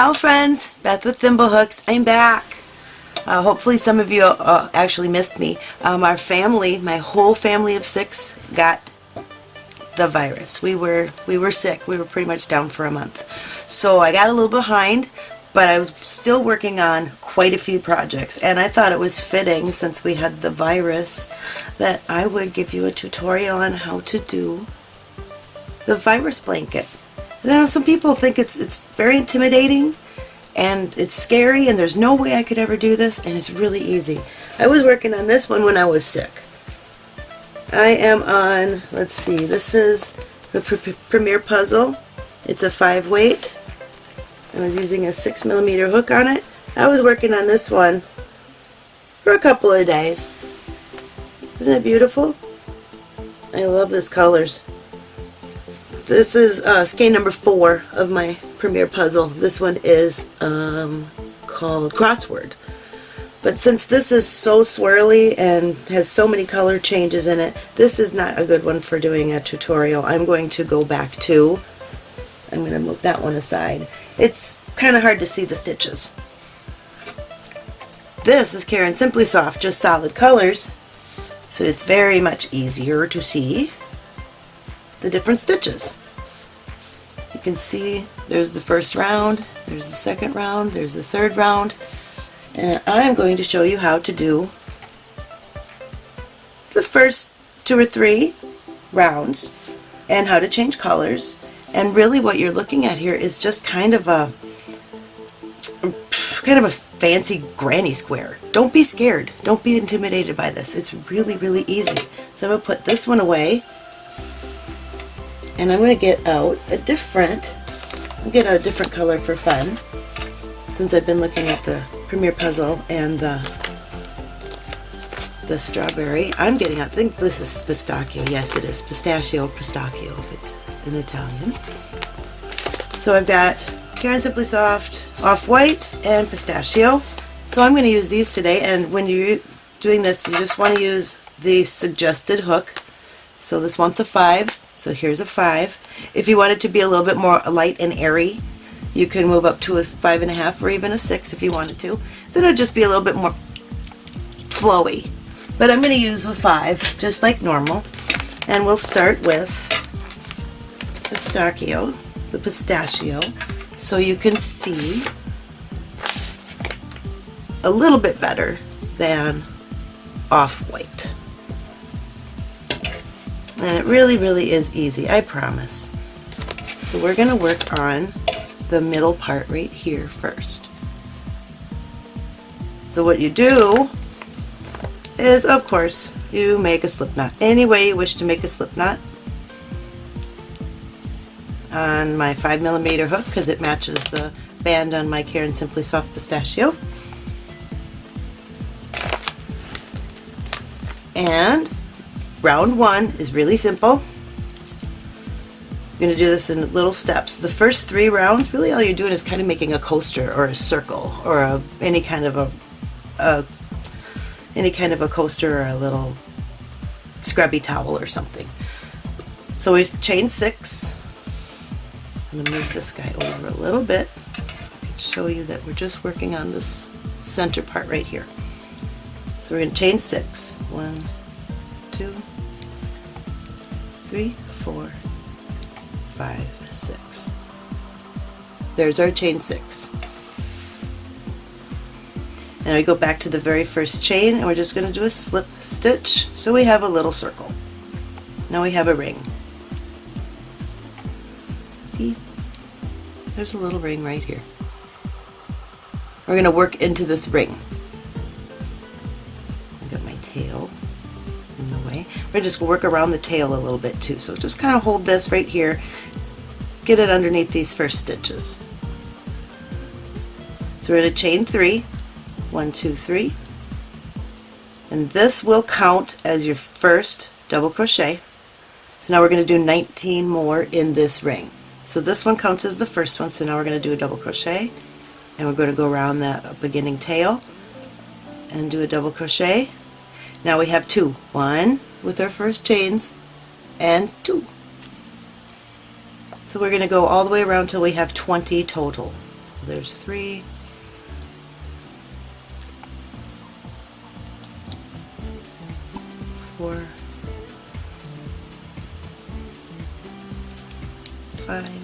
Ciao friends, Beth with Thimblehooks. I'm back. Uh, hopefully some of you uh, actually missed me. Um, our family, my whole family of six, got the virus. We were we were sick. We were pretty much down for a month. So I got a little behind, but I was still working on quite a few projects and I thought it was fitting since we had the virus that I would give you a tutorial on how to do the virus blanket. I know some people think it's it's very intimidating and it's scary and there's no way I could ever do this and it's really easy. I was working on this one when I was sick. I am on, let's see, this is the Premier Puzzle. It's a 5 weight. I was using a 6 millimeter hook on it. I was working on this one for a couple of days. Isn't it beautiful? I love this colors. This is uh, skein number four of my Premier Puzzle. This one is um, called Crossword. But since this is so swirly and has so many color changes in it, this is not a good one for doing a tutorial. I'm going to go back to, I'm going to move that one aside. It's kind of hard to see the stitches. This is Caron Simply Soft, just solid colors, so it's very much easier to see the different stitches. You can see there's the first round, there's the second round, there's the third round, and I'm going to show you how to do the first two or three rounds and how to change colors and really what you're looking at here is just kind of a kind of a fancy granny square. Don't be scared. Don't be intimidated by this. It's really, really easy. So I'm going to put this one away and I'm going to get out a different, get a different color for fun since I've been looking at the Premier Puzzle and the the strawberry. I'm getting, I think this is pistachio. Yes, it is. Pistachio, pistachio if it's in Italian. So I've got Caron Simply Soft, Off-White, and Pistachio. So I'm going to use these today, and when you're doing this, you just want to use the suggested hook. So this one's a 5, so here's a 5. If you want it to be a little bit more light and airy, you can move up to a 5.5 or even a 6 if you wanted to. Then it'll just be a little bit more flowy. But I'm going to use a 5, just like normal. And we'll start with pistachio, the pistachio, so you can see a little bit better than off-white. And it really, really is easy, I promise. So we're going to work on the middle part right here first. So what you do is, of course, you make a slip knot. Any way you wish to make a slip knot on my 5 millimeter hook because it matches the band on my Caron Simply Soft Pistachio. And Round one is really simple. You're going to do this in little steps. The first three rounds, really all you're doing is kind of making a coaster or a circle or a, any kind of a, a any kind of a coaster or a little scrubby towel or something. So we chain six. I'm going to move this guy over a little bit so I can show you that we're just working on this center part right here. So we're going to chain six. One, two, three, four, five, six. There's our chain six. And we go back to the very first chain and we're just going to do a slip stitch so we have a little circle. Now we have a ring. See? There's a little ring right here. We're going to work into this ring. I got my tail. We're just work around the tail a little bit too. So just kind of hold this right here, get it underneath these first stitches. So we're going to chain three, one, two, three, and this will count as your first double crochet. So now we're going to do 19 more in this ring. So this one counts as the first one, so now we're going to do a double crochet, and we're going to go around that beginning tail and do a double crochet. Now we have two. One, with our first chains and two. So we're going to go all the way around till we have 20 total. So there's three. Four. Five.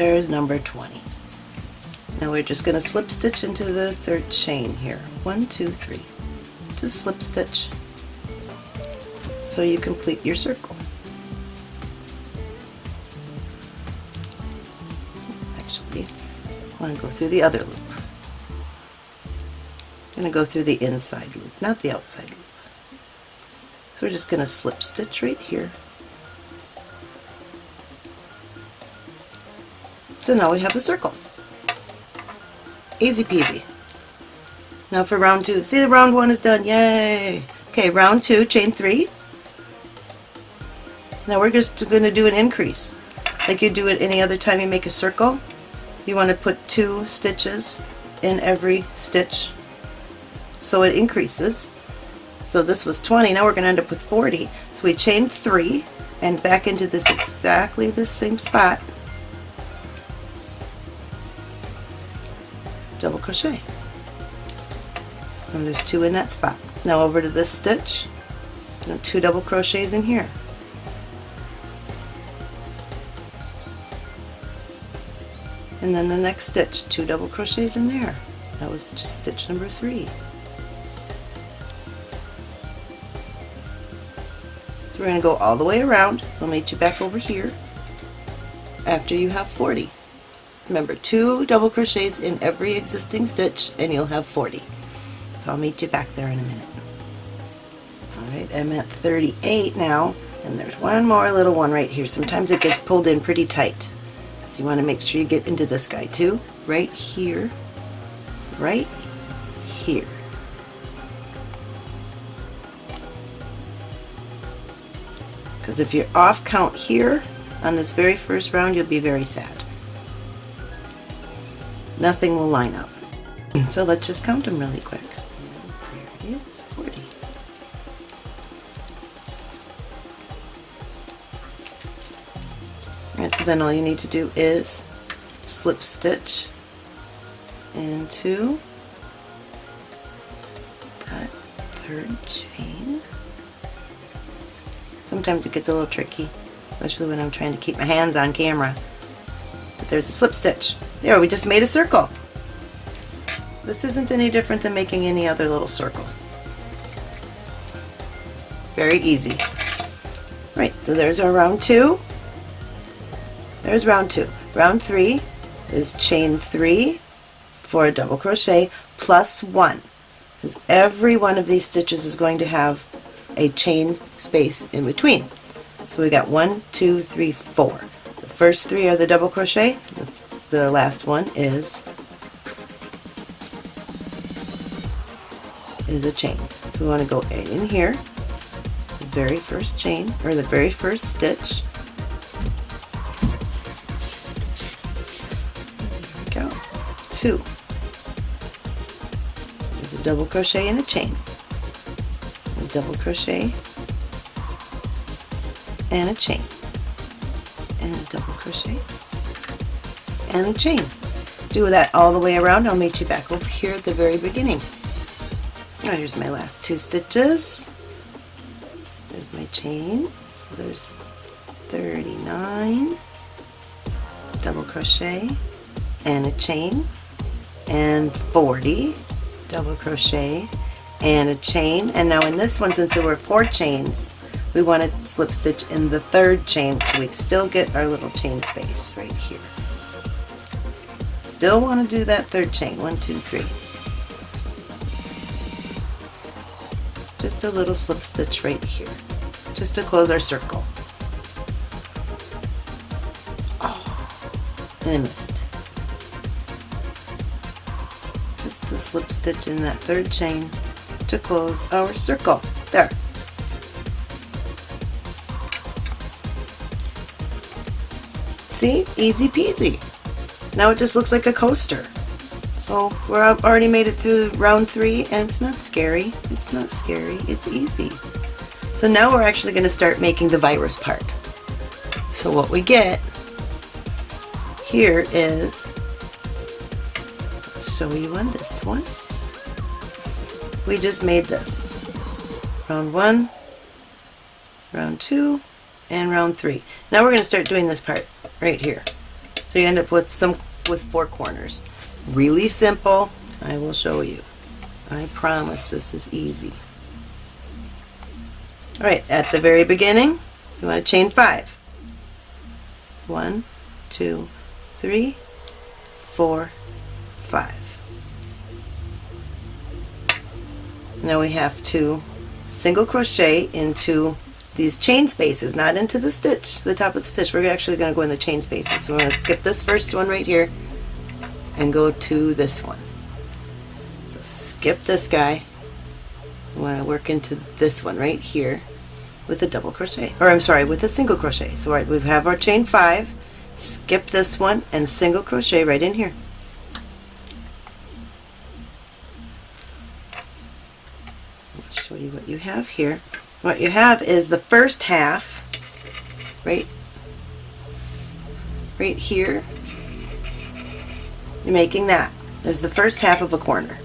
There's number 20. Now we're just going to slip stitch into the third chain here. One, two, three. Just slip stitch so you complete your circle. Actually, I want to go through the other loop. I'm going to go through the inside loop, not the outside loop. So we're just going to slip stitch right here. So now we have a circle. Easy peasy. Now for round two, see the round one is done, yay! Okay, round two, chain three. Now we're just going to do an increase. Like you do it any other time you make a circle. You want to put two stitches in every stitch so it increases. So this was 20, now we're going to end up with 40. So we chain three and back into this exactly the same spot. Double crochet. And there's two in that spot. Now over to this stitch, two double crochets in here. And then the next stitch, two double crochets in there. That was stitch number three. So we're going to go all the way around. We'll meet you back over here after you have 40. Remember, two double crochets in every existing stitch and you'll have 40. So I'll meet you back there in a minute. Alright, I'm at 38 now, and there's one more little one right here. Sometimes it gets pulled in pretty tight. So you want to make sure you get into this guy too. Right here, right here. Because if you're off count here on this very first round, you'll be very sad. Nothing will line up. So let's just count them really quick. There it is, 40. Alright, so then all you need to do is slip stitch into that third chain. Sometimes it gets a little tricky, especially when I'm trying to keep my hands on camera. But there's a slip stitch. There, we just made a circle. This isn't any different than making any other little circle. Very easy. Right, so there's our round two. There's round two. Round three is chain three for a double crochet plus one. Because every one of these stitches is going to have a chain space in between. So we got one, two, three, four. The first three are the double crochet. The last one is is a chain. So we want to go in here, the very first chain, or the very first stitch. There we go. Two. There's a double crochet and a chain. A double crochet and a chain. And a double crochet and chain. do that all the way around. I'll meet you back over here at the very beginning. Oh, here's my last two stitches. There's my chain. So there's 39. So double crochet and a chain and 40 double crochet and a chain and now in this one since there were four chains we want to slip stitch in the third chain so we still get our little chain space right here. Still want to do that third chain, one, two, three. Just a little slip stitch right here, just to close our circle. Oh, and I missed. Just a slip stitch in that third chain to close our circle. There. See? Easy peasy. Now it just looks like a coaster. So we're already made it through round three and it's not scary. It's not scary. It's easy. So now we're actually going to start making the virus part. So what we get here is, show you on this one. We just made this. Round one, round two, and round three. Now we're going to start doing this part right here. So you end up with some with four corners. Really simple. I will show you. I promise this is easy. Alright, at the very beginning, you want to chain five. One, two, three, four, five. Now we have to single crochet into these chain spaces, not into the stitch, the top of the stitch. We're actually going to go in the chain spaces. So we're going to skip this first one right here and go to this one. So skip this guy. We want to work into this one right here with a double crochet, or I'm sorry, with a single crochet. So right, we have our chain five, skip this one, and single crochet right in here. I'll show you what you have here what you have is the first half right right here. You're making that. There's the first half of a corner.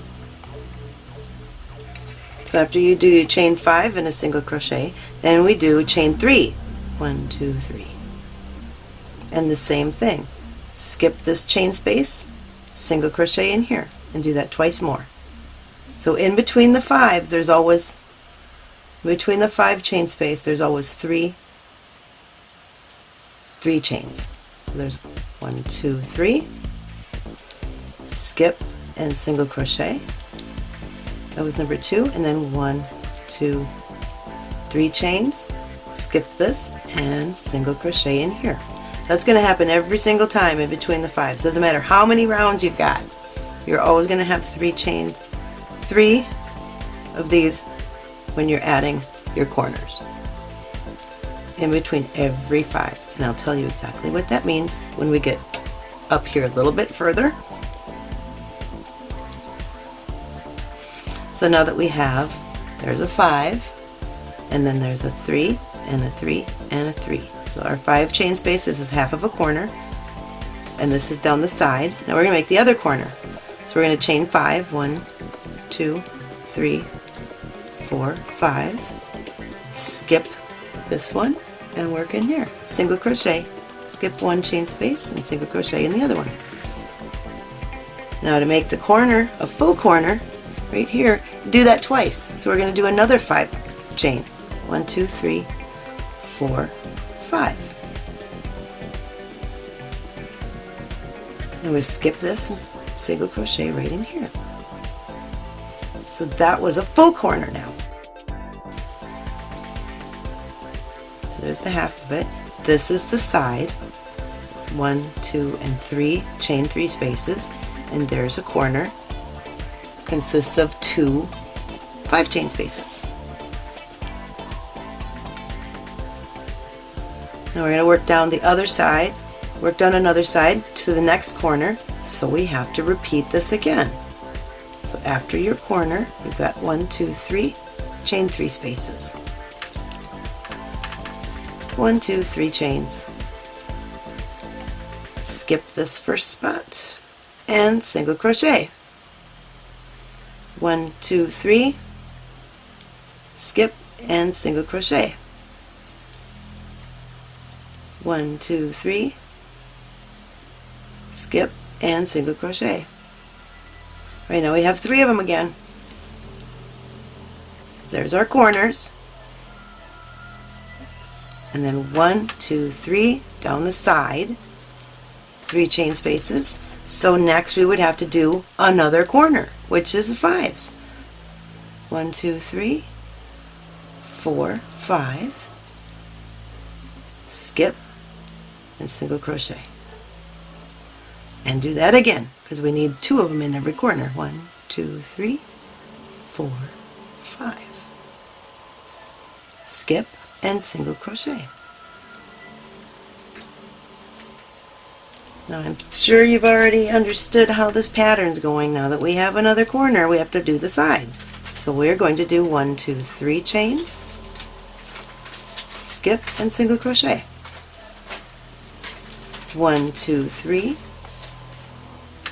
So after you do your chain five and a single crochet then we do chain three. One two three. And the same thing. Skip this chain space single crochet in here and do that twice more. So in between the fives there's always between the five chain space there's always three three chains. So there's one two three. Skip and single crochet. That was number two. And then one two three chains. Skip this and single crochet in here. That's going to happen every single time in between the fives. Doesn't matter how many rounds you've got. You're always going to have three chains three of these when you're adding your corners in between every five and I'll tell you exactly what that means when we get up here a little bit further. So now that we have, there's a five and then there's a three and a three and a three. So our five chain spaces is half of a corner and this is down the side. Now we're going to make the other corner. So we're going to chain five, one, two, three, four, five, skip this one and work in here. Single crochet, skip one chain space and single crochet in the other one. Now to make the corner a full corner, right here, do that twice. So we're going to do another five chain. One, two, three, four, five. And we skip this and single crochet right in here. So that was a full corner now. So there's the half of it. This is the side. One, two, and three, chain three spaces, and there's a corner. Consists of two five chain spaces. Now we're going to work down the other side, work down another side to the next corner, so we have to repeat this again. So after your corner, you've got one, two, three, chain three spaces. One, two, three chains. Skip this first spot and single crochet. One, two, three, skip and single crochet. One, two, three, skip and single crochet. Right now we have three of them again. There's our corners. And then one, two, three down the side, three chain spaces. So next we would have to do another corner, which is the fives. One, two, three, four, five, skip, and single crochet. And do that again, because we need two of them in every corner. One, two, three, four, five. Skip and single crochet. Now I'm sure you've already understood how this pattern's going now that we have another corner we have to do the side. So we're going to do one, two, three chains, skip and single crochet. One, two, three,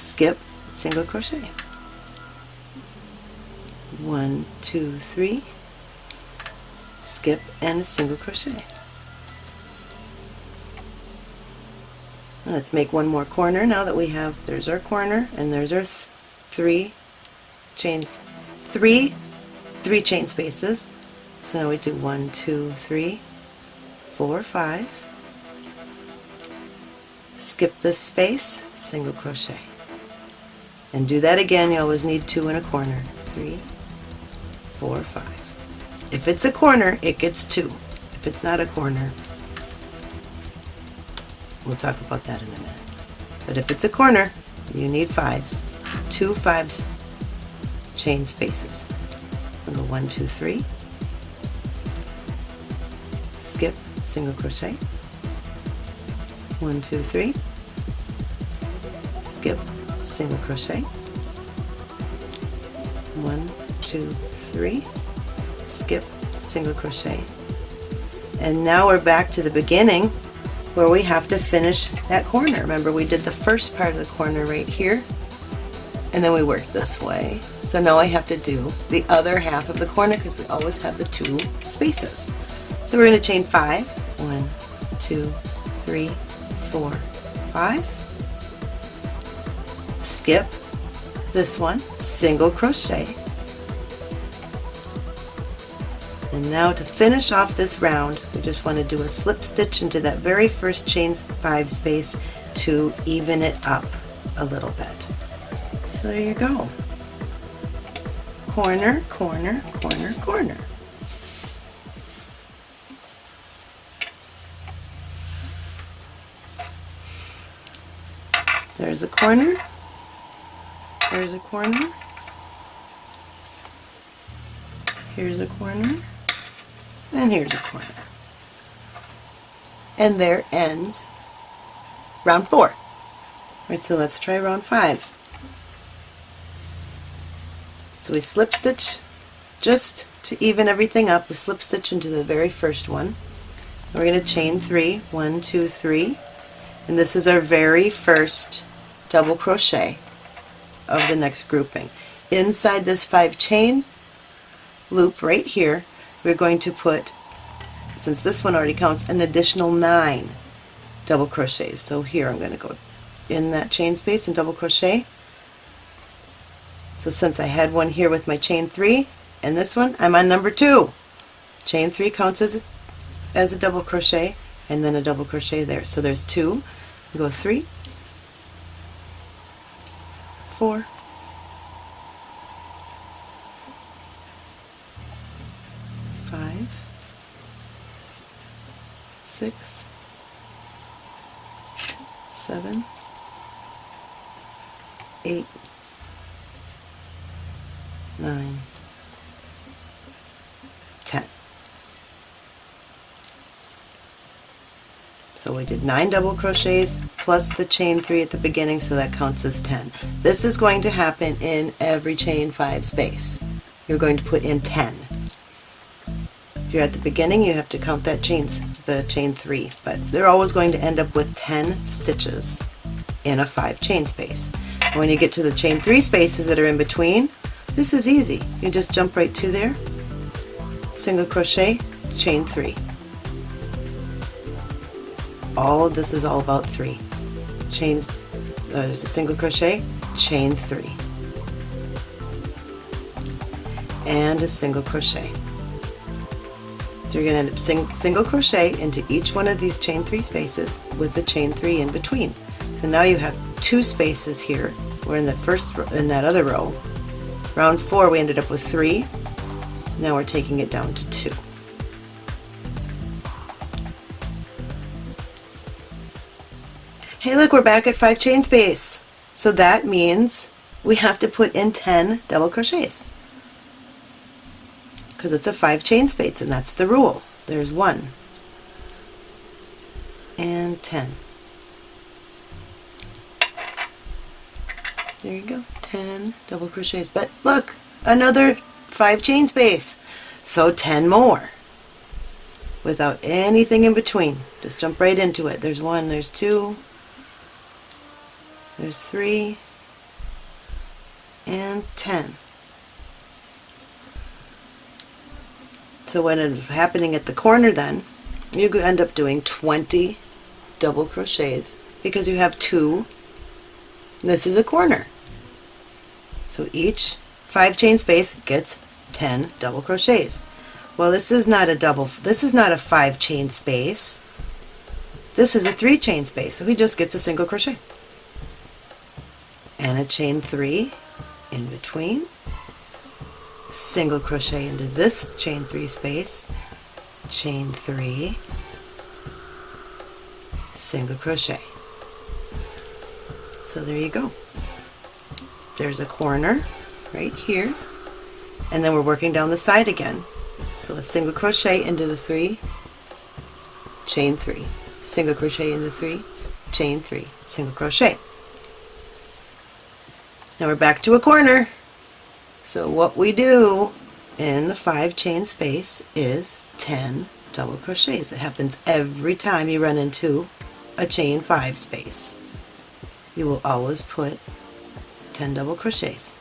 skip, single crochet. One, two, three, skip and a single crochet. Let's make one more corner now that we have, there's our corner and there's our th three chains, three, three chain spaces. So now we do one, two, three, four, five, skip this space, single crochet. And do that again, you always need two in a corner. Three, four, five. If it's a corner, it gets two. If it's not a corner, We'll talk about that in a minute. But if it's a corner, you need fives. Two fives chain spaces. We'll go one, two, three. Skip, single crochet. One, two, three. Skip, single crochet. One, two, three. Skip, single crochet. And now we're back to the beginning where we have to finish that corner. Remember we did the first part of the corner right here and then we work this way. So now I have to do the other half of the corner because we always have the two spaces. So we're going to chain five. One, two, three, four, five. Skip this one, single crochet, And now to finish off this round, we just want to do a slip stitch into that very first chain 5 space to even it up a little bit. So there you go. Corner, corner, corner, corner. There's a corner, there's a corner, here's a corner, and here's a corner. And there ends round four. Right, so let's try round five. So we slip stitch just to even everything up. We slip stitch into the very first one. We're going to chain three, one, two, three, and this is our very first double crochet of the next grouping. Inside this five chain loop right here, we're going to put, since this one already counts, an additional nine double crochets. So here I'm going to go in that chain space and double crochet. So since I had one here with my chain three and this one, I'm on number two. Chain three counts as a, as a double crochet and then a double crochet there. So there's two. go three, four, six, seven, eight, nine, So we did nine double crochets plus the chain three at the beginning, so that counts as 10. This is going to happen in every chain five space. You're going to put in 10 If you're at the beginning, you have to count that chain, the chain three, but they're always going to end up with 10 stitches in a five chain space. And when you get to the chain three spaces that are in between, this is easy. You just jump right to there, single crochet, chain three. All this is all about three. Chain, uh, there's a single crochet, chain three, and a single crochet. So you're going to end up sing, single crochet into each one of these chain three spaces with the chain three in between. So now you have two spaces here. We're in the first in that other row. Round four we ended up with three. Now we're taking it down to two. Hey look, we're back at five chain space. So that means we have to put in 10 double crochets because it's a five chain space and that's the rule. There's one and 10. There you go, 10 double crochets. But look, another five chain space. So 10 more without anything in between. Just jump right into it. There's one, there's two, there's three, and 10. So what ends up happening at the corner then, you end up doing 20 double crochets because you have two. This is a corner. So each five chain space gets 10 double crochets. Well, this is not a double, this is not a five chain space. This is a three chain space, so he just gets a single crochet. And a chain three in between single crochet into this chain three space, chain three, single crochet. So there you go. There's a corner right here, and then we're working down the side again. So a single crochet into the three, chain three, single crochet into three, chain three, single crochet. Now we're back to a corner. So what we do in the five chain space is 10 double crochets. It happens every time you run into a chain 5 space. You will always put 10 double crochets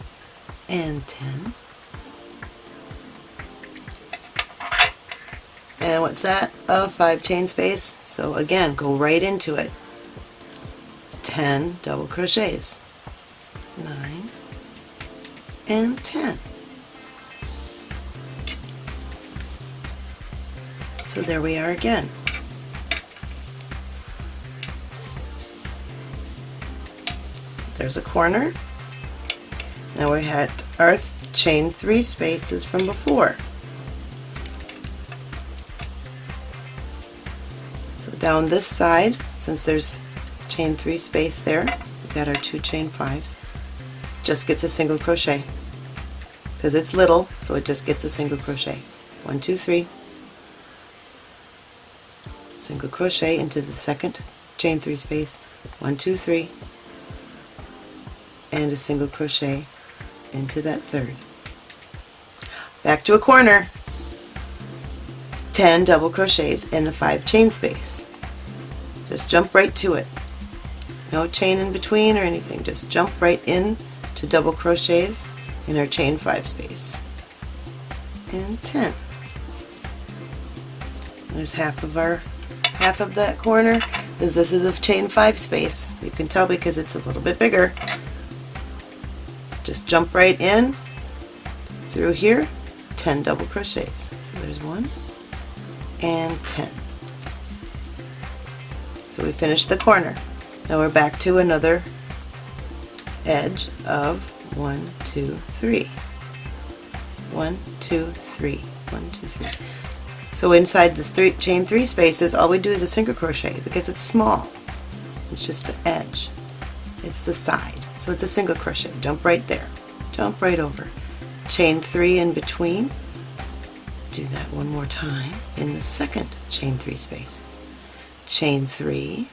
and 10 and what's that? A 5 chain space. So again, go right into it. 10 double crochets. 9 and 10. So there we are again. There's a corner. Now we had our chain three spaces from before. So down this side, since there's chain three space there, we've got our two chain fives just gets a single crochet. Because it's little so it just gets a single crochet. One two three. Single crochet into the second chain three space. One two three. And a single crochet into that third. Back to a corner. 10 double crochets in the 5 chain space. Just jump right to it. No chain in between or anything. Just jump right in to double crochets in our chain 5 space. And 10 there's half of our half of that corner is this is a chain 5 space. You can tell because it's a little bit bigger. Just jump right in through here 10 double crochets. So there's one and 10 so we finished the corner. Now we're back to another edge of one, two, three. One, two, three. One, two, three. So inside the three, chain three spaces, all we do is a single crochet because it's small. It's just the edge. It's the side. So it's a single crochet. Jump right there. Jump right over. Chain three in between. Do that one more time in the second chain three space. Chain three,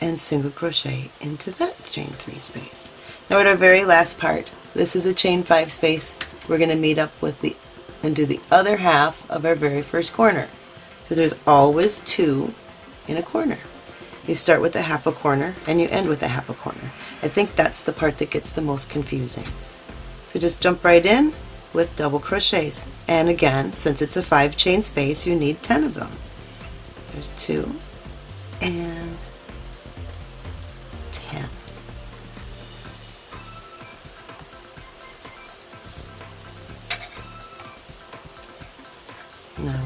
and single crochet into that chain 3 space. Now at our very last part, this is a chain 5 space, we're going to meet up with the and do the other half of our very first corner because there's always two in a corner You start with a half a corner and you end with a half a corner. I think that's the part that gets the most confusing. So just jump right in with double crochets. And again, since it's a five chain space, you need 10 of them. There's two and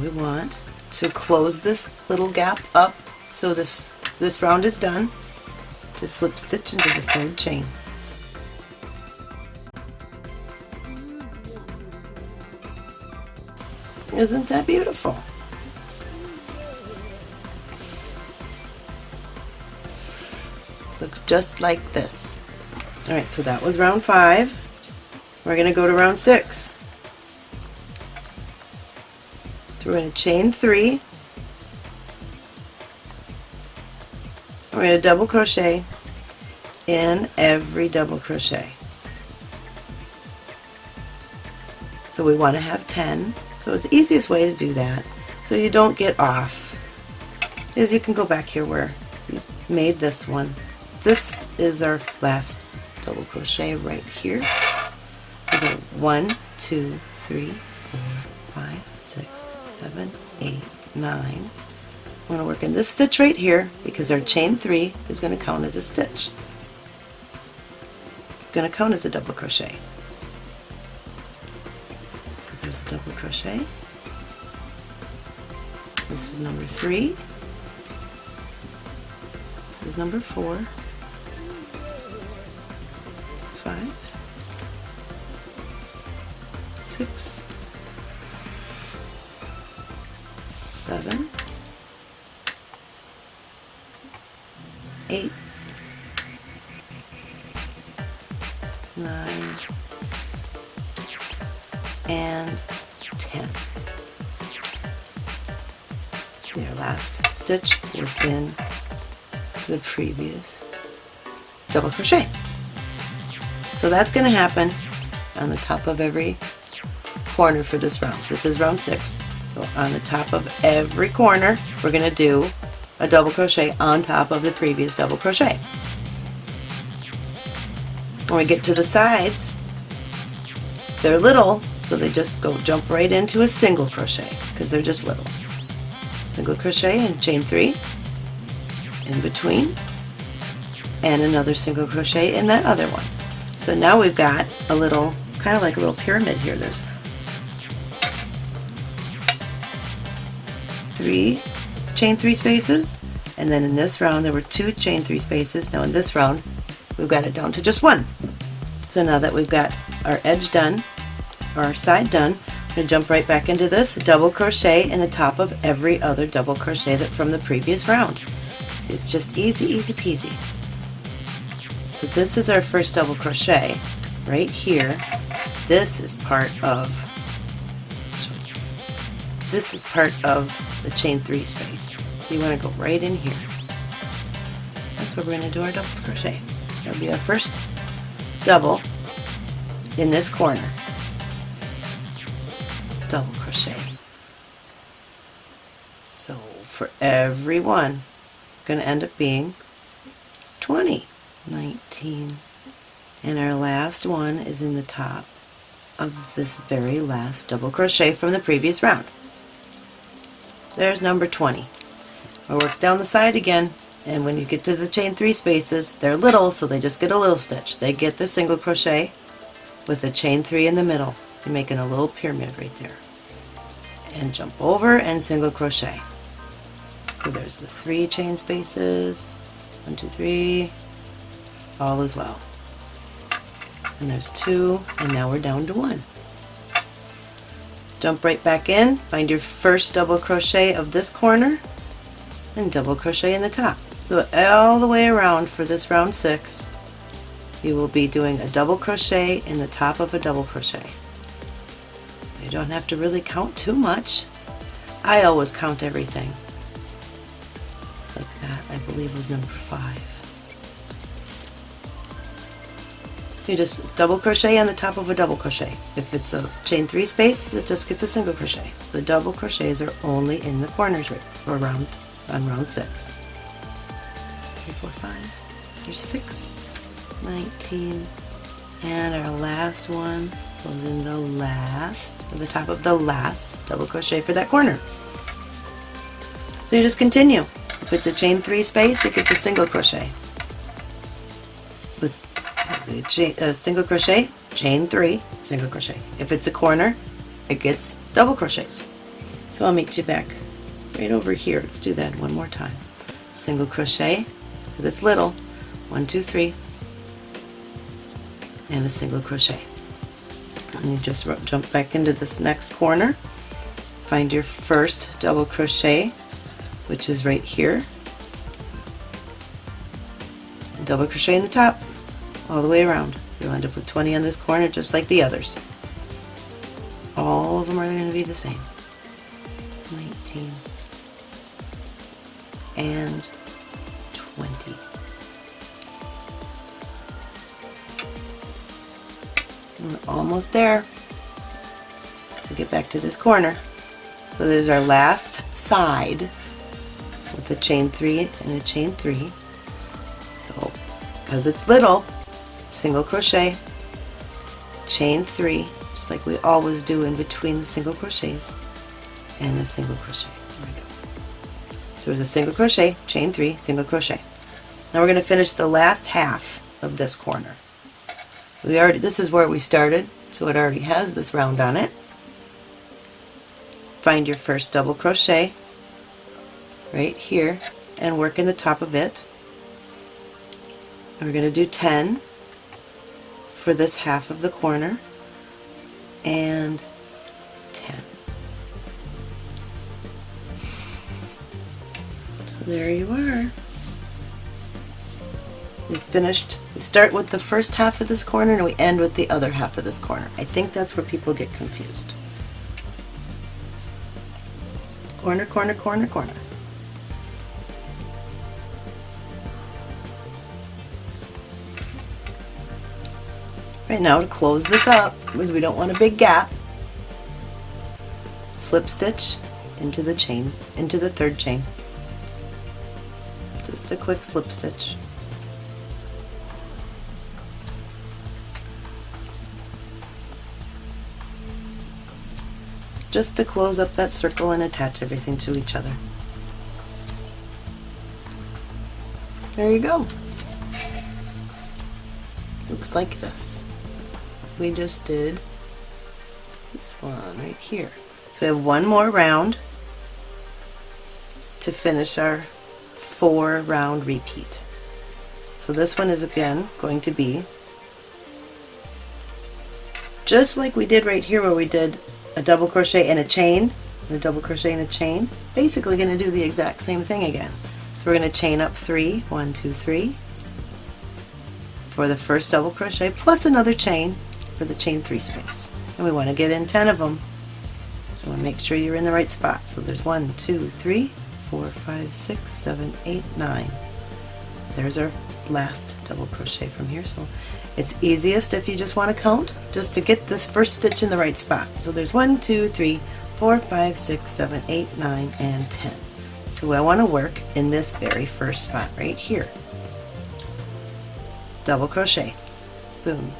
we want to close this little gap up so this, this round is done. Just slip stitch into the third chain. Isn't that beautiful? Looks just like this. Alright, so that was round five. We're going to go to round six. So we're going to chain three. We're going to double crochet in every double crochet. So we want to have 10. So the easiest way to do that, so you don't get off, is you can go back here where you made this one. This is our last double crochet right here. We go one, two, three, four, five, six, seven, eight, nine. I'm going to work in this stitch right here because our chain three is going to count as a stitch. It's going to count as a double crochet. So there's a double crochet. This is number three. This is number four. Five. Six. Seven. Eight. Nine and 10. Your last stitch was in the previous double crochet. So that's going to happen on the top of every corner for this round. This is round six. So on the top of every corner, we're going to do a double crochet on top of the previous double crochet. When we get to the sides, they're little, so they just go jump right into a single crochet because they're just little. Single crochet and chain three in between and another single crochet in that other one. So now we've got a little, kind of like a little pyramid here. There's three chain three spaces and then in this round there were two chain three spaces. Now in this round we've got it down to just one. So now that we've got our edge done, our side done, I'm going to jump right back into this, double crochet in the top of every other double crochet that from the previous round. See, it's just easy, easy peasy. So this is our first double crochet right here. This is part of this is part of the chain three space. So you want to go right in here. That's where we're going to do our double crochet. That'll be our first double in this corner. Double crochet. So for every one, going to end up being 20, 19, and our last one is in the top of this very last double crochet from the previous round. There's number 20. I work down the side again and when you get to the chain three spaces they're little so they just get a little stitch. They get the single crochet with the chain three in the middle. You're making a little pyramid right there. And jump over and single crochet. So there's the three chain spaces. One, two, three. All as well. And there's two, and now we're down to one. Jump right back in, find your first double crochet of this corner, and double crochet in the top. So all the way around for this round six, you will be doing a double crochet in the top of a double crochet. You don't have to really count too much. I always count everything. Like that, I believe was number five. You just double crochet on the top of a double crochet. If it's a chain three space, it just gets a single crochet. The double crochets are only in the corners right, or round on round six. four, five, there's six, 19, and our last one goes in the last, the top of the last double crochet for that corner. So you just continue. If it's a chain three space, it gets a single crochet. With a, chain, a single crochet, chain three, single crochet. If it's a corner, it gets double crochets. So I'll meet you back right over here. Let's do that one more time. Single crochet, because it's little, one, two, three, and a single crochet. And you just jump back into this next corner, find your first double crochet, which is right here, double crochet in the top, all the way around. You'll end up with 20 on this corner just like the others. All of them are going to be the same. 19 and 20. We're almost there. We'll get back to this corner. So there's our last side with a chain three and a chain three. So because it's little, single crochet, chain three, just like we always do in between the single crochets, and a single crochet. There we go. So there's a single crochet, chain three, single crochet. Now we're going to finish the last half of this corner. We already, this is where we started, so it already has this round on it. Find your first double crochet right here and work in the top of it. We're going to do 10 for this half of the corner and 10. So there you are. We finished, we start with the first half of this corner and we end with the other half of this corner. I think that's where people get confused. Corner, corner, corner, corner. Right now to close this up, because we don't want a big gap, slip stitch into the chain, into the third chain. Just a quick slip stitch. just to close up that circle and attach everything to each other. There you go. Looks like this. We just did this one right here. So we have one more round to finish our four round repeat. So this one is again going to be just like we did right here where we did a double crochet and a chain, and a double crochet and a chain, basically going to do the exact same thing again. So we're going to chain up three, one, two, three, for the first double crochet, plus another chain for the chain three space. And we want to get in 10 of them. So we make sure you're in the right spot. So there's one, two, three, four, five, six, seven, eight, nine. There's our last double crochet from here. So it's easiest if you just want to count, just to get this first stitch in the right spot. So there's one, two, three, four, five, six, seven, eight, nine, and 10. So I want to work in this very first spot right here. Double crochet, boom,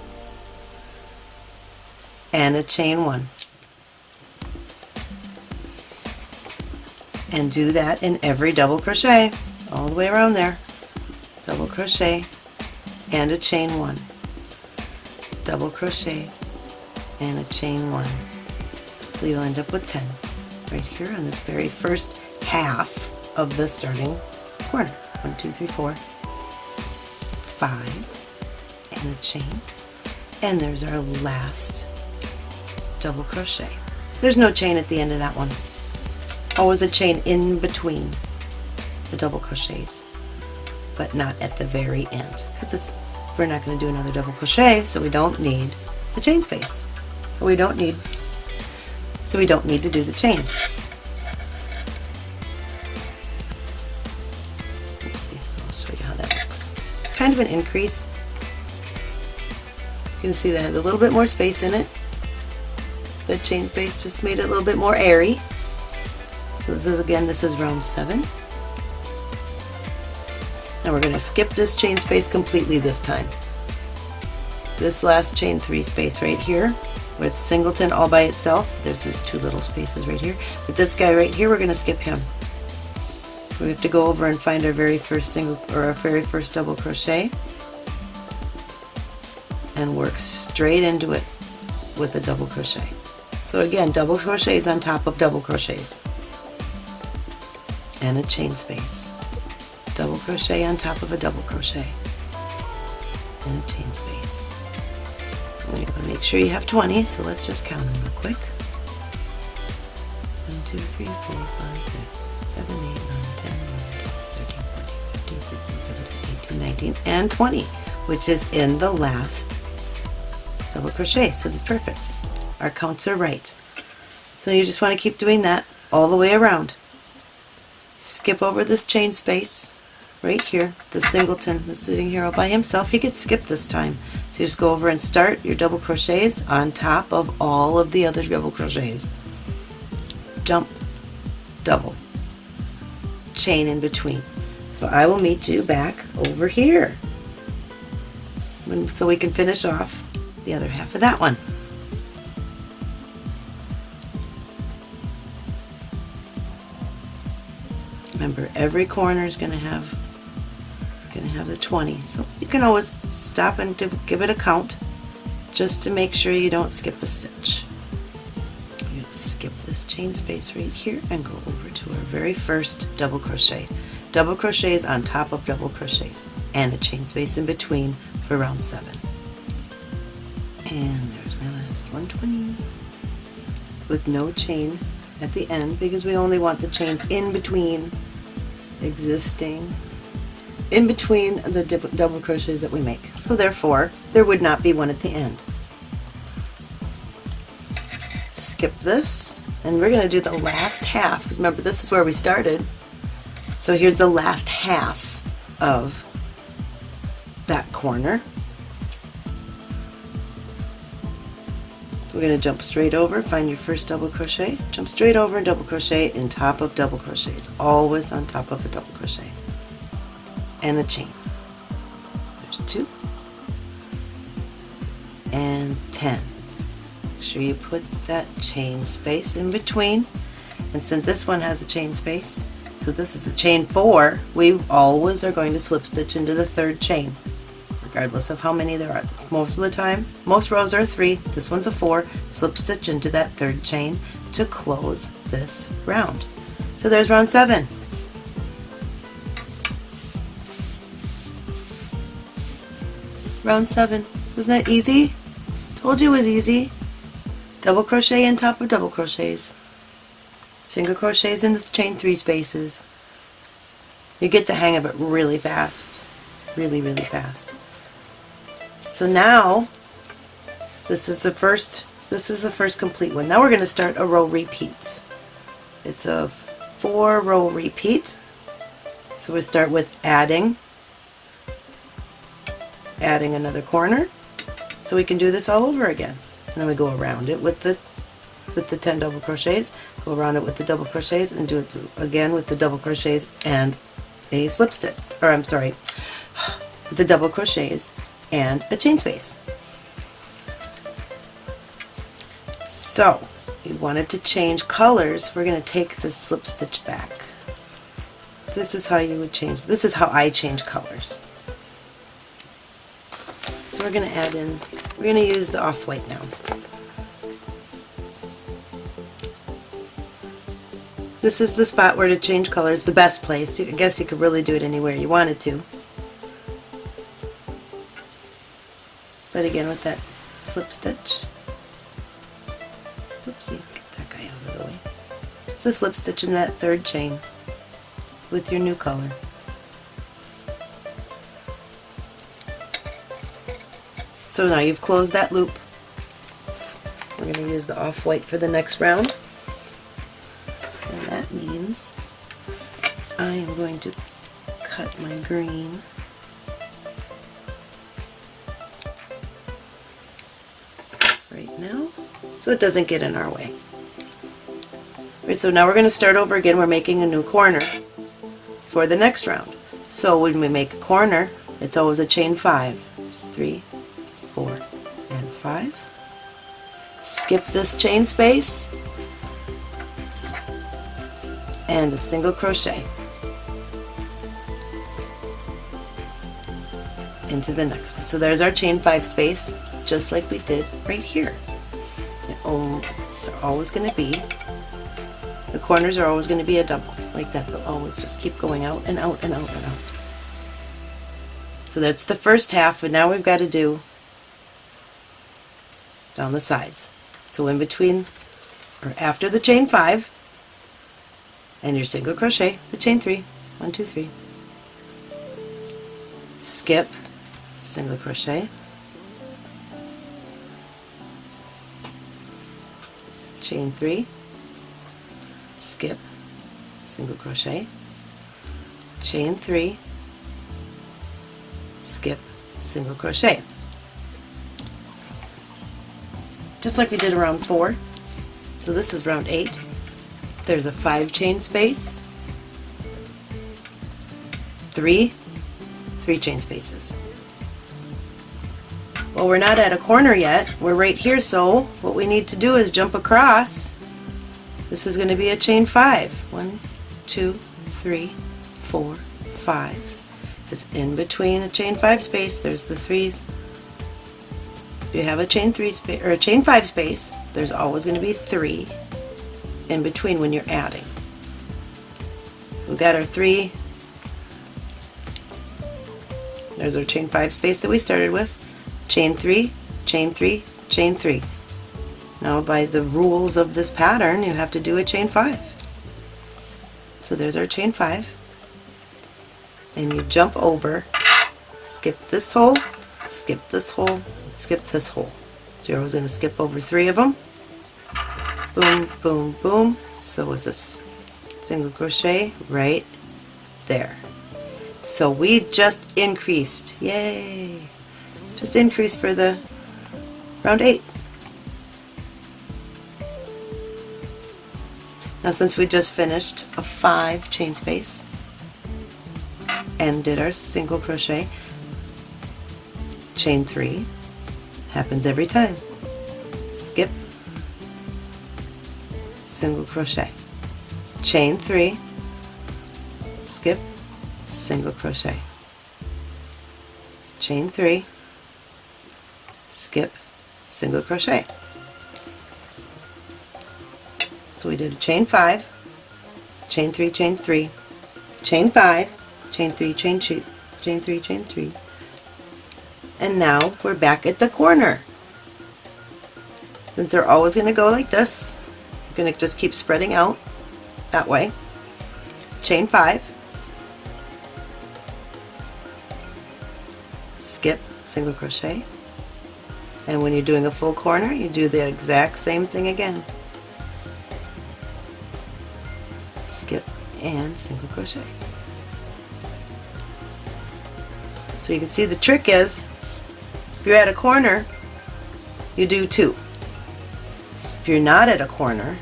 and a chain one. And do that in every double crochet, all the way around there. Double crochet and a chain one double crochet and a chain one. So you'll end up with 10 right here on this very first half of the starting corner. One, two, three, four, five, and a chain. And there's our last double crochet. There's no chain at the end of that one. Always a chain in between the double crochets, but not at the very end because it's we're not going to do another double crochet so we don't need the chain space. We don't need so we don't need to do the chain. Oopsie, I'll show you how that looks. Kind of an increase. You can see that has a little bit more space in it chain space just made it a little bit more airy so this is again this is round 7 Now we're going to skip this chain space completely this time. This last chain three space right here, with singleton all by itself, there's these two little spaces right here. But this guy right here, we're going to skip him. So we have to go over and find our very first single or our very first double crochet and work straight into it with a double crochet. So again, double crochets on top of double crochets and a chain space. Double crochet on top of a double crochet and a chain space. You want to make sure you have 20, so let's just count them real quick. 1, 2, 3, 4, 5, 6, 7, 8, 9, 10, 11, 12, 13, 14, 15, 16, 17, 18, 19, and 20, which is in the last double crochet, so that's perfect. Our counts are right. So you just want to keep doing that all the way around. Skip over this chain space right here, the singleton that's sitting here all by himself. He gets skipped this time. So you just go over and start your double crochets on top of all of the other double crochets. Jump, double, chain in between. So I will meet you back over here so we can finish off the other half of that one. Remember, every corner is going to have going to have the 20. So you can always stop and give it a count just to make sure you don't skip a stitch. To skip this chain space right here and go over to our very first double crochet. Double crochets on top of double crochets and a chain space in between for round 7. And there's my last 120 with no chain at the end because we only want the chains in between existing in between the double crochets that we make. So therefore, there would not be one at the end. Skip this, and we're going to do the last half, because remember this is where we started. So here's the last half of that corner. We're going to jump straight over, find your first double crochet, jump straight over and double crochet in top of double crochets, always on top of a double crochet. And a chain. There's two. And 10. Make sure you put that chain space in between. And since this one has a chain space so this is a chain four we always are going to slip stitch into the third chain regardless of how many there are. Most of the time, most rows are three, this one's a four, slip stitch into that third chain to close this round. So there's round seven. round 7. Wasn't that easy? Told you it was easy. Double crochet in top of double crochets. Single crochets in the chain 3 spaces. You get the hang of it really fast. Really, really fast. So now, this is the first this is the first complete one. Now we're going to start a row repeats. It's a four row repeat. So we start with adding adding another corner so we can do this all over again and then we go around it with the with the 10 double crochets go around it with the double crochets and do it again with the double crochets and a slip stitch or I'm sorry the double crochets and a chain space so we wanted to change colors we're going to take this slip stitch back this is how you would change this is how I change colors So we're going to add in, we're going to use the off-white now. This is the spot where to change colors, the best place. I guess you could really do it anywhere you wanted to. But again with that slip stitch. Oopsie, get that guy out of the way. Just a slip stitch in that third chain with your new color. So now you've closed that loop. We're going to use the off-white for the next round. And that means I am going to cut my green so it doesn't get in our way. Right, so now we're going to start over again. We're making a new corner for the next round. So when we make a corner, it's always a chain five. There's three, four, and five. Skip this chain space and a single crochet into the next one. So there's our chain five space, just like we did right here. They're always going to be, the corners are always going to be a double, like that. They'll always just keep going out and out and out and out. So that's the first half, but now we've got to do down the sides. So in between, or after the chain five, and your single crochet, the chain three, one, two, three, skip, single crochet, chain three, skip, single crochet, chain three, skip, single crochet. Just like we did around four. So this is round eight. There's a five chain space, three, three chain spaces. Well, we're not at a corner yet. We're right here, so what we need to do is jump across. This is going to be a chain five. One, two, three, four, five. Because in between a chain five space, there's the threes. If you have a chain three space or a chain five space, there's always going to be three in between when you're adding. So we've got our three. There's our chain five space that we started with chain 3, chain 3, chain 3. Now by the rules of this pattern you have to do a chain 5. So there's our chain 5 and you jump over, skip this hole, skip this hole, skip this hole. So you're always going to skip over three of them. Boom, boom, boom. So it's a single crochet right there. So we just increased. Yay! Just increase for the round 8. Now since we just finished a 5 chain space and did our single crochet, chain 3 happens every time. Skip, single crochet, chain 3, skip, single crochet, chain 3, skip, single crochet. So we did a chain 5, chain 3, chain 3, chain 5, chain 3, chain 2, chain 3, chain 3, and now we're back at the corner. Since they're always going to go like this, we're going to just keep spreading out that way. Chain 5, skip, single crochet, and when you're doing a full corner, you do the exact same thing again. Skip and single crochet. So you can see the trick is, if you're at a corner, you do two. If you're not at a corner,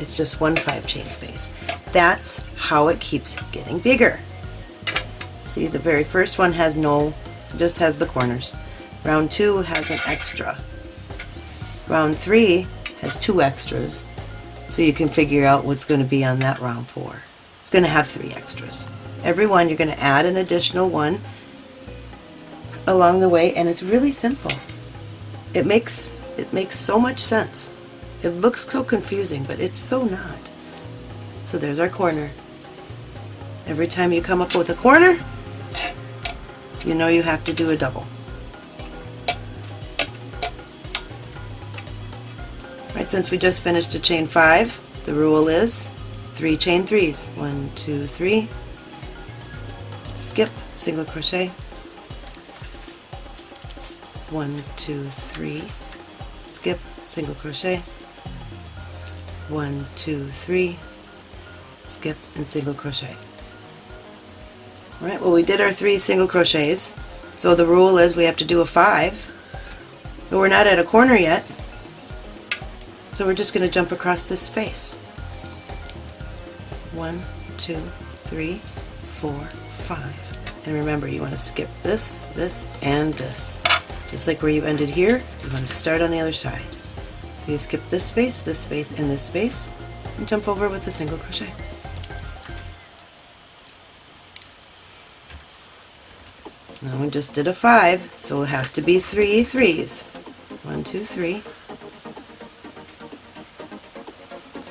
it's just one five chain space. That's how it keeps getting bigger. See, the very first one has no, just has the corners. Round 2 has an extra. Round 3 has two extras, so you can figure out what's going to be on that round 4. It's going to have three extras. Every one you're going to add an additional one along the way, and it's really simple. It makes it makes so much sense. It looks so confusing, but it's so not. So there's our corner. Every time you come up with a corner, you know you have to do a double. Right, since we just finished a chain five, the rule is three chain threes. One, two, three, skip, single crochet, one, two, three, skip, single crochet, one, two, three, skip, and single crochet. Alright, well we did our three single crochets, so the rule is we have to do a five, but we're not at a corner yet, so we're just going to jump across this space. One, two, three, four, five. And remember, you want to skip this, this, and this. Just like where you ended here, you want to start on the other side. So you skip this space, this space, and this space, and jump over with a single crochet. Now we just did a five, so it has to be three threes. One, two, three.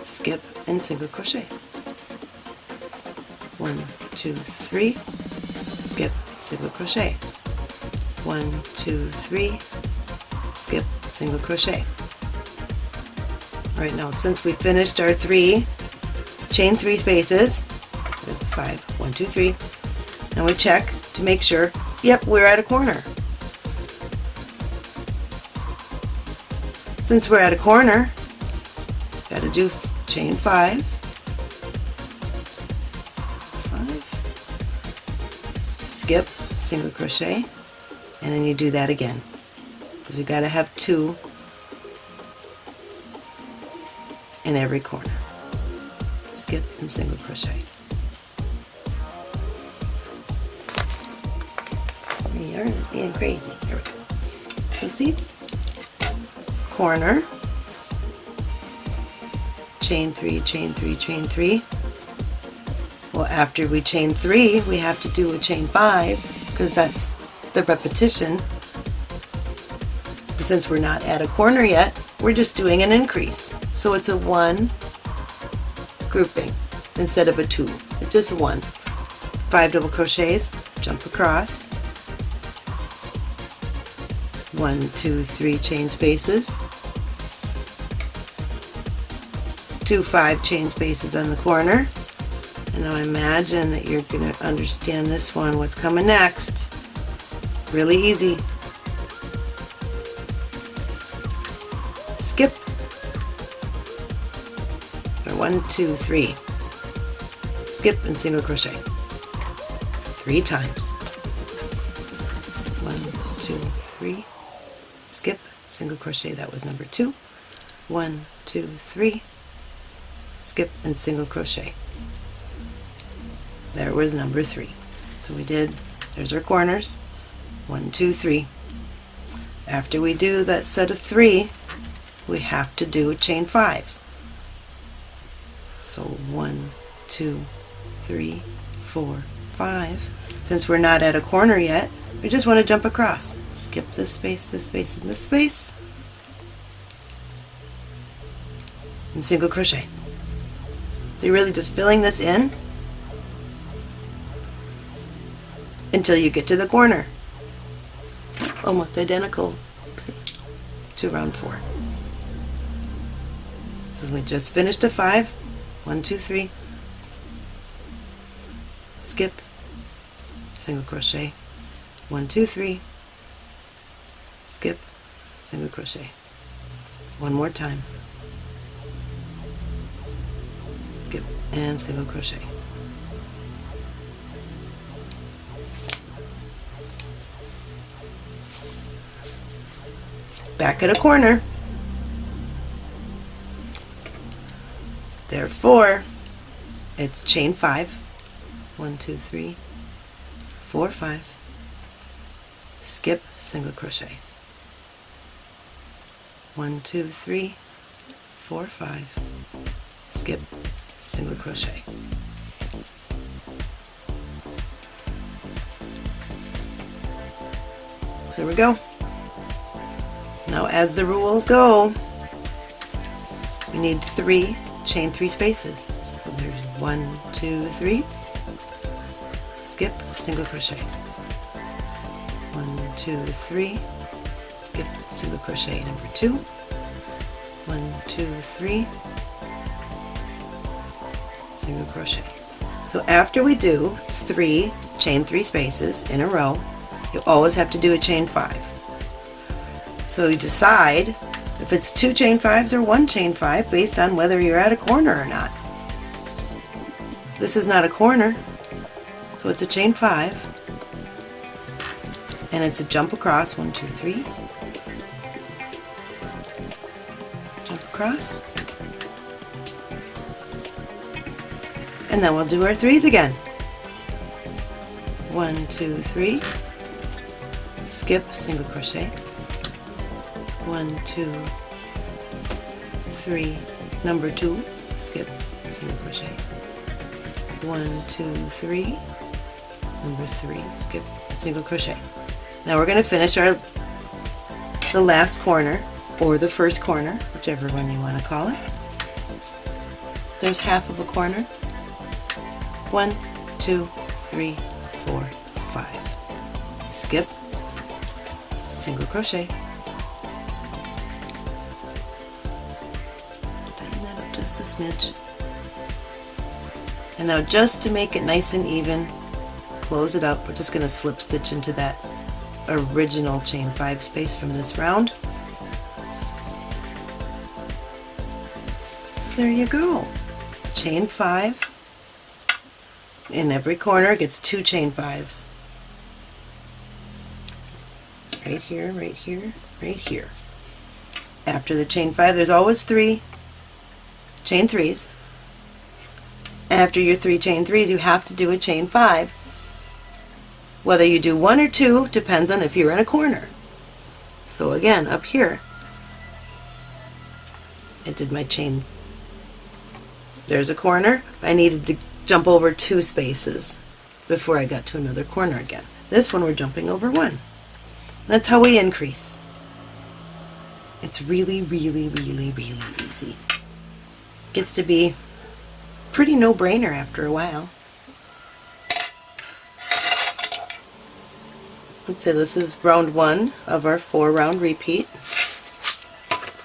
Skip and single crochet. One, two, three. Skip, single crochet. One, two, three. Skip, single crochet. All right now, since we finished our three, chain three spaces. There's the five. One, two, three. Now we check to make sure Yep, we're at a corner. Since we're at a corner, got to do chain five, five, skip, single crochet, and then you do that again. You got to have two in every corner. Skip and single crochet. The yarn is being crazy. There we go. So see? Corner, chain three, chain three, chain three. Well, after we chain three, we have to do a chain five because that's the repetition. And since we're not at a corner yet, we're just doing an increase. So it's a one grouping instead of a two. It's just one. Five double crochets, jump across, one, two, three chain spaces, two five chain spaces on the corner. And now imagine that you're going to understand this one, what's coming next. Really easy. Skip. Or one, two, three. Skip and single crochet. Three times. One, two, three skip, single crochet, that was number two. One, two, three, skip and single crochet. There was number three. So we did, there's our corners, one, two, three. After we do that set of three, we have to do a chain fives. So one, two, three, four, five. Since we're not at a corner yet, we just want to jump across. Skip this space, this space, and this space. And single crochet. So you're really just filling this in until you get to the corner. Almost identical to round four. So we just finished a five. One, two, three. Skip, single crochet, one two three skip single crochet one more time skip and single crochet. Back at a corner. Therefore it's chain five. one two three four five. Skip single crochet. One two three four five. Skip single crochet. So here we go. Now as the rules go we need three chain three spaces. So there's one two three. Skip single crochet. One, two, three, skip single crochet number two, one, two, three, single crochet. So after we do three chain three spaces in a row, you always have to do a chain five. So you decide if it's two chain fives or one chain five based on whether you're at a corner or not. This is not a corner, so it's a chain five and it's a jump across, one, two, three, jump across, and then we'll do our threes again. one, two, three, skip, single crochet, one, two, three, number two, skip, single crochet, one, two, three, number three, skip, single crochet. Now we're going to finish our the last corner or the first corner, whichever one you want to call it. There's half of a corner. One, two, three, four, five. Skip, single crochet. Tighten that up just a smidge. And now just to make it nice and even, close it up. We're just going to slip stitch into that original chain 5 space from this round. So there you go. Chain 5. In every corner gets two chain 5s. Right here, right here, right here. After the chain 5 there's always 3 chain 3s. After your 3 chain 3s you have to do a chain 5 whether you do one or two depends on if you're in a corner. So again, up here, I did my chain. There's a corner. I needed to jump over two spaces before I got to another corner again. This one we're jumping over one. That's how we increase. It's really, really, really, really easy. Gets to be pretty no-brainer after a while. Let's say this is round one of our four round repeat.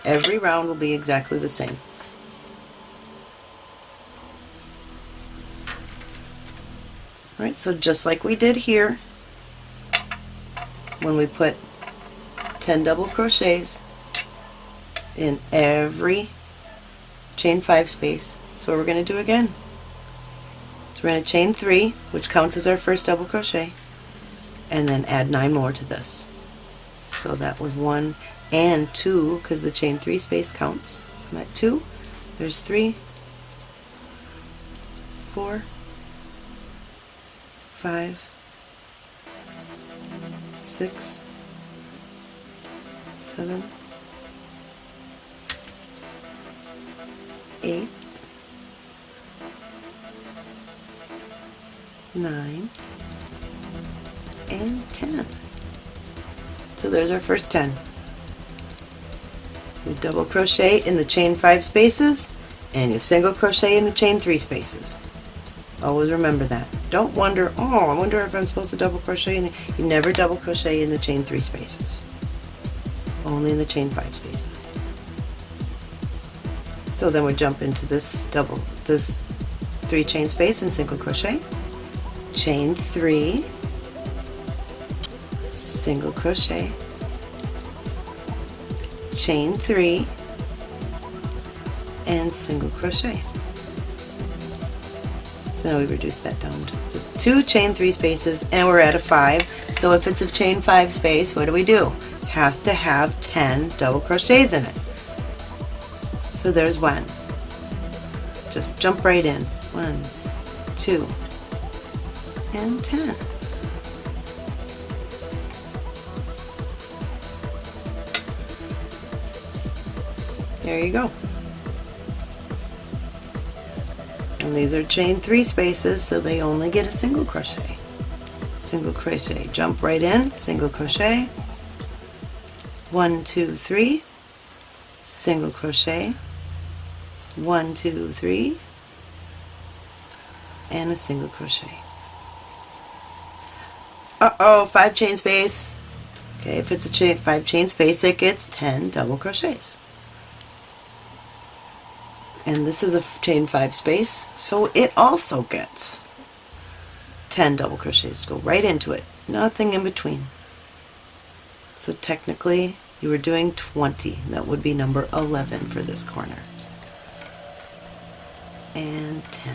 Every round will be exactly the same. Alright, so just like we did here, when we put 10 double crochets in every chain 5 space, that's what we're going to do again. So we're going to chain 3, which counts as our first double crochet, and then add nine more to this. So that was one and two because the chain three space counts. So I'm at two. There's three, four, five, six, seven, eight, nine, and 10. So there's our first 10. You double crochet in the chain 5 spaces and you single crochet in the chain 3 spaces. Always remember that. Don't wonder, oh, I wonder if I'm supposed to double crochet in the, you never double crochet in the chain 3 spaces. Only in the chain 5 spaces. So then we jump into this double, this 3 chain space and single crochet, chain 3, single crochet, chain 3, and single crochet. So now we reduce that down to just two chain 3 spaces and we're at a 5. So if it's a chain 5 space, what do we do? It has to have 10 double crochets in it. So there's one. Just jump right in. One, two, and 10. There you go. And these are chain three spaces, so they only get a single crochet. Single crochet, jump right in, single crochet, one, two, three, single crochet, one, two, three, and a single crochet. Uh-oh, five chain space. Okay, if it's a chain, five chain space, it gets 10 double crochets and this is a chain 5 space so it also gets 10 double crochets to go right into it. Nothing in between. So technically you were doing 20 that would be number 11 for this corner. And 10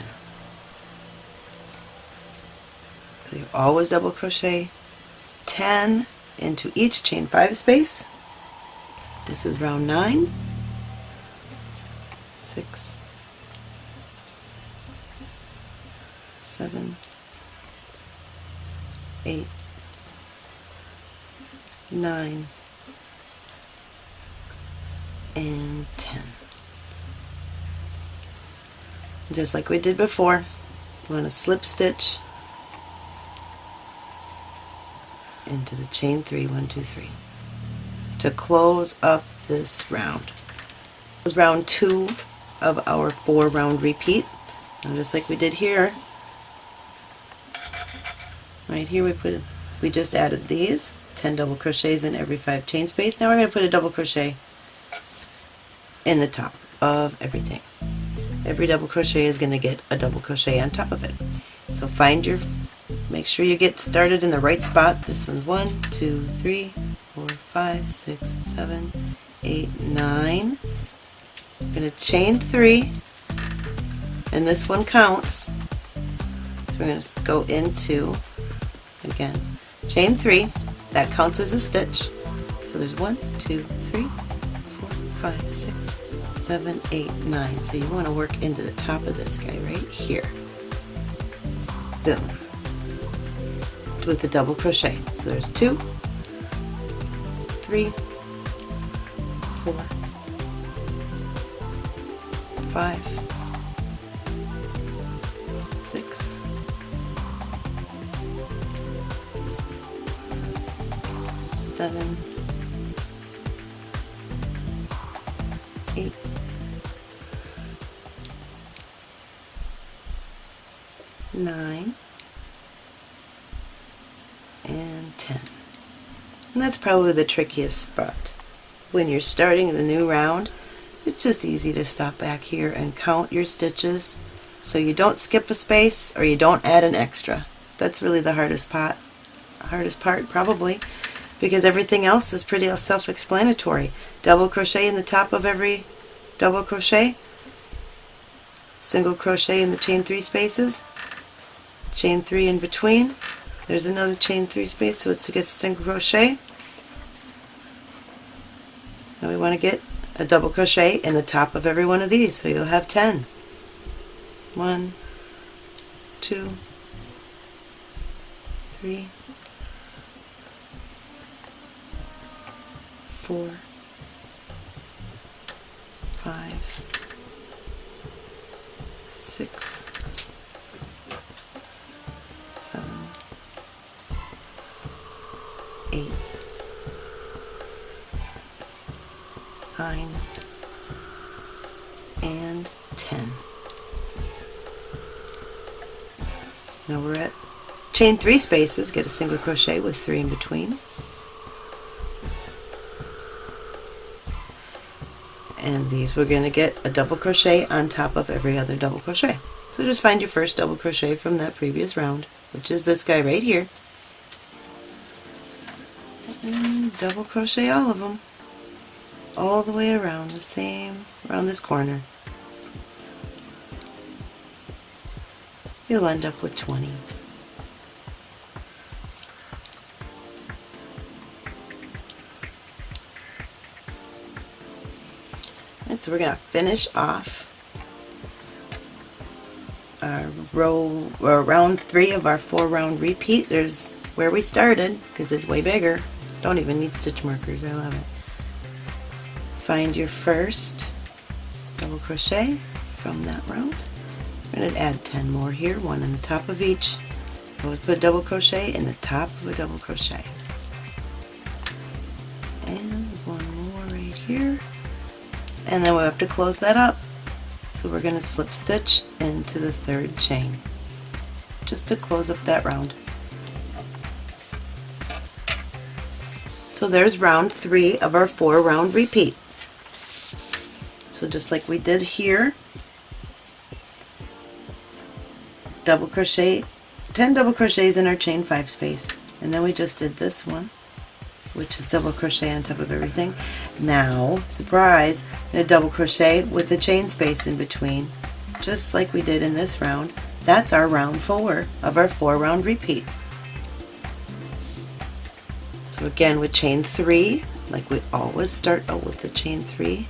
so you always double crochet 10 into each chain 5 space. This is round 9 six, seven, eight, nine, and 10. Just like we did before, we want to slip stitch into the chain 3, 1, 2, 3 to close up this round. This is round 2 of our 4 round repeat. And just like we did here, right here we put we just added these 10 double crochets in every 5 chain space. Now we're going to put a double crochet in the top of everything. Every double crochet is going to get a double crochet on top of it. So find your, make sure you get started in the right spot. This one's one, two, three, four, five, six, seven, eight, nine. I'm going to chain three, and this one counts. So we're going to go into, again, chain three. That counts as a stitch. So there's one, two, three, four, five, six, seven, eight, nine. So you want to work into the top of this guy right here. Boom. With the double crochet. So there's two, three, four, five, six, seven, eight, nine, and 10. And that's probably the trickiest spot. When you're starting the new round, it's just easy to stop back here and count your stitches so you don't skip a space or you don't add an extra. That's really the hardest part, hardest part probably because everything else is pretty self-explanatory. Double crochet in the top of every double crochet, single crochet in the chain three spaces, chain three in between, there's another chain three space so it's to get a single crochet. Now we want to get a double crochet in the top of every one of these, so you'll have 10. 1, 2, 3, 4, 5, 6, 9 and 10. Now we're at chain 3 spaces, get a single crochet with 3 in between. And these we're going to get a double crochet on top of every other double crochet. So just find your first double crochet from that previous round, which is this guy right here. And double crochet all of them all the way around, the same, around this corner. You'll end up with 20. And so we're going to finish off our row or round three of our four round repeat. There's where we started because it's way bigger. Don't even need stitch markers. I love it. Find your first double crochet from that round. We're going to add 10 more here, one on the top of each. Always put a double crochet in the top of a double crochet. And one more right here and then we'll have to close that up. So we're going to slip stitch into the third chain just to close up that round. So there's round three of our four round repeat. So just like we did here, double crochet, 10 double crochets in our chain 5 space. And then we just did this one which is double crochet on top of everything. Now, surprise, to double crochet with the chain space in between, just like we did in this round. That's our round four of our four round repeat. So again with chain three, like we always start out with the chain three,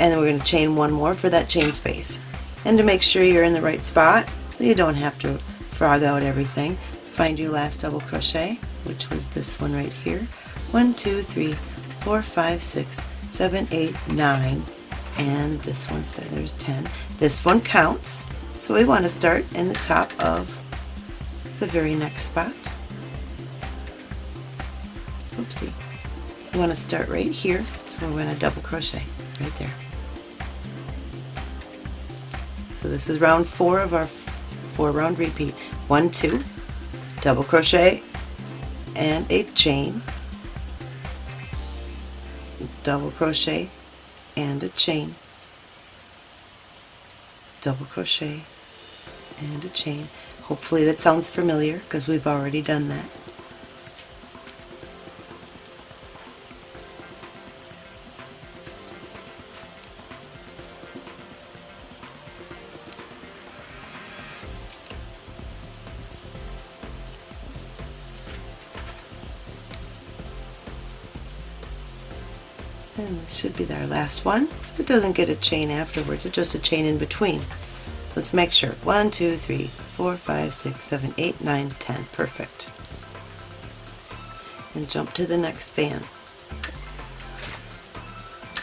and then we're going to chain one more for that chain space. And to make sure you're in the right spot, so you don't have to frog out everything. Find your last double crochet, which was this one right here. One, two, three, four, five, six, seven, eight, nine, and this one, there's 10. This one counts, so we want to start in the top of the very next spot. Oopsie. We want to start right here, so we're going to double crochet right there. So this is round four of our four round repeat. One, two, double crochet, and a chain, double crochet, and a chain, double crochet, and a chain. Hopefully that sounds familiar because we've already done that. Should be our last one. So it doesn't get a chain afterwards, it's just a chain in between. So let's make sure. One, two, three, four, five, six, seven, eight, nine, ten. Perfect. And jump to the next fan.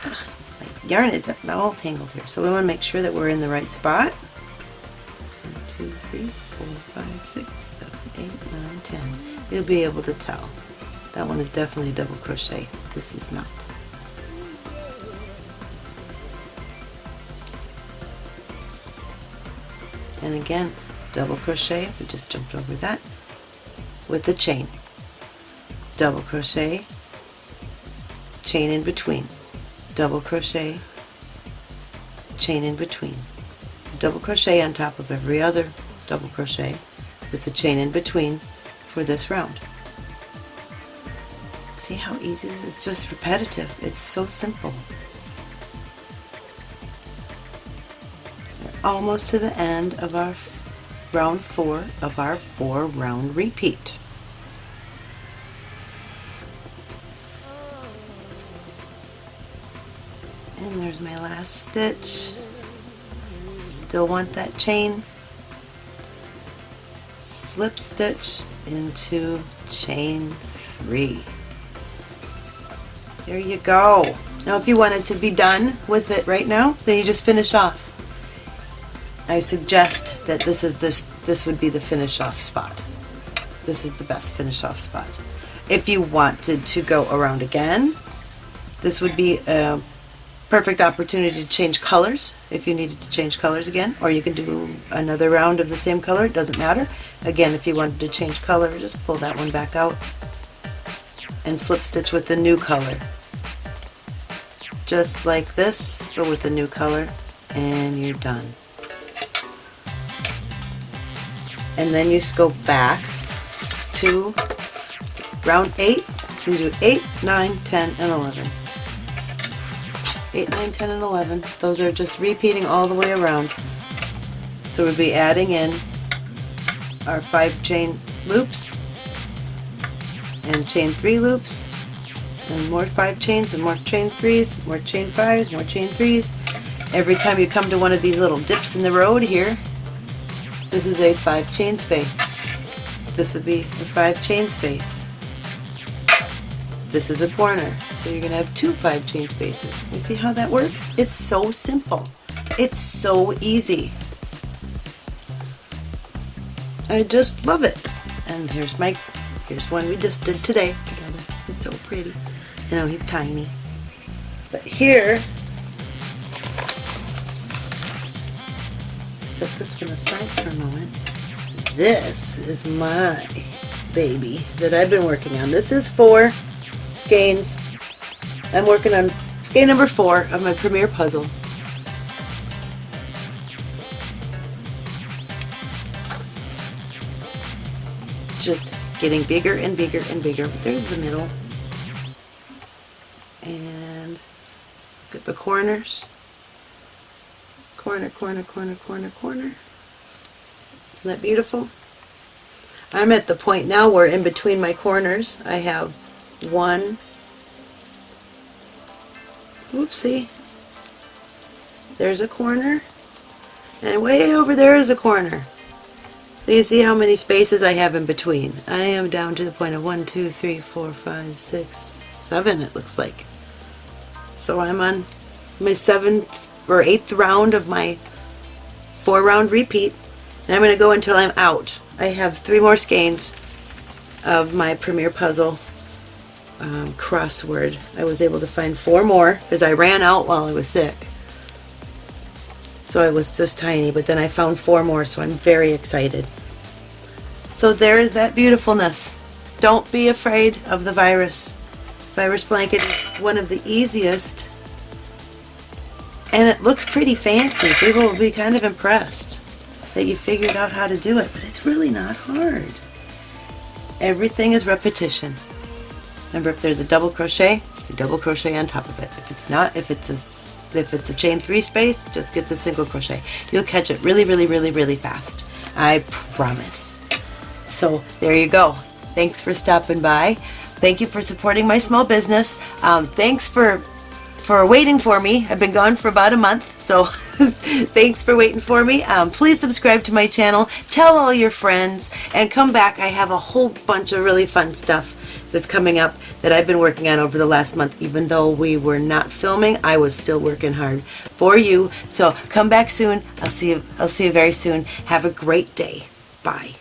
Ugh, my yarn is all tangled here. So we want to make sure that we're in the right spot. One, two, three, four, five, six, seven, eight, nine, ten. You'll be able to tell. That one is definitely a double crochet. This is not. And again double crochet we just jumped over that with the chain. Double crochet chain in between. Double crochet chain in between. Double crochet on top of every other double crochet with the chain in between for this round. See how easy this is? Just repetitive. It's so simple almost to the end of our round four of our four round repeat. And there's my last stitch. Still want that chain. Slip stitch into chain three. There you go. Now if you wanted to be done with it right now, then you just finish off. I suggest that this is this this would be the finish off spot. This is the best finish off spot. If you wanted to go around again, this would be a perfect opportunity to change colors if you needed to change colors again, or you can do another round of the same color, it doesn't matter. Again, if you wanted to change color, just pull that one back out and slip stitch with the new color. Just like this, but with a new color, and you're done. And then you go back to round 8. You do 8, 9, 10, and 11. 8, 9, 10, and 11. Those are just repeating all the way around. So we'll be adding in our 5 chain loops and chain 3 loops and more 5 chains and more chain 3s, more chain 5s, more chain 3s. Every time you come to one of these little dips in the road here, this is a five chain space. This would be a five chain space. This is a corner, so you're going to have two five chain spaces. You see how that works? It's so simple. It's so easy. I just love it. And here's my, here's one we just did today together. It's so pretty. You know, he's tiny. But here set this one aside four a moment. This is my baby that I've been working on. This is for skeins. I'm working on skein number four of my Premier Puzzle. Just getting bigger and bigger and bigger. There's the middle. And look at the corners corner, corner, corner, corner, corner. Isn't that beautiful? I'm at the point now where in between my corners I have one, whoopsie, there's a corner, and way over there is a corner. So you see how many spaces I have in between. I am down to the point of one, two, three, four, five, six, seven it looks like. So I'm on my seventh or eighth round of my four round repeat. And I'm going to go until I'm out. I have three more skeins of my Premier Puzzle um, crossword. I was able to find four more because I ran out while I was sick. So I was just tiny, but then I found four more, so I'm very excited. So there's that beautifulness. Don't be afraid of the virus. Virus blanket is one of the easiest, and it looks pretty fancy. People will be kind of impressed that you figured out how to do it, but it's really not hard. Everything is repetition. Remember, if there's a double crochet, you double crochet on top of it. If it's not, if it's a if it's a chain three space, just gets a single crochet. You'll catch it really, really, really, really fast. I promise. So there you go. Thanks for stopping by. Thank you for supporting my small business. Um, thanks for for waiting for me. I've been gone for about a month, so thanks for waiting for me. Um, please subscribe to my channel, tell all your friends, and come back. I have a whole bunch of really fun stuff that's coming up that I've been working on over the last month. Even though we were not filming, I was still working hard for you. So come back soon. I'll see you. I'll see you very soon. Have a great day. Bye.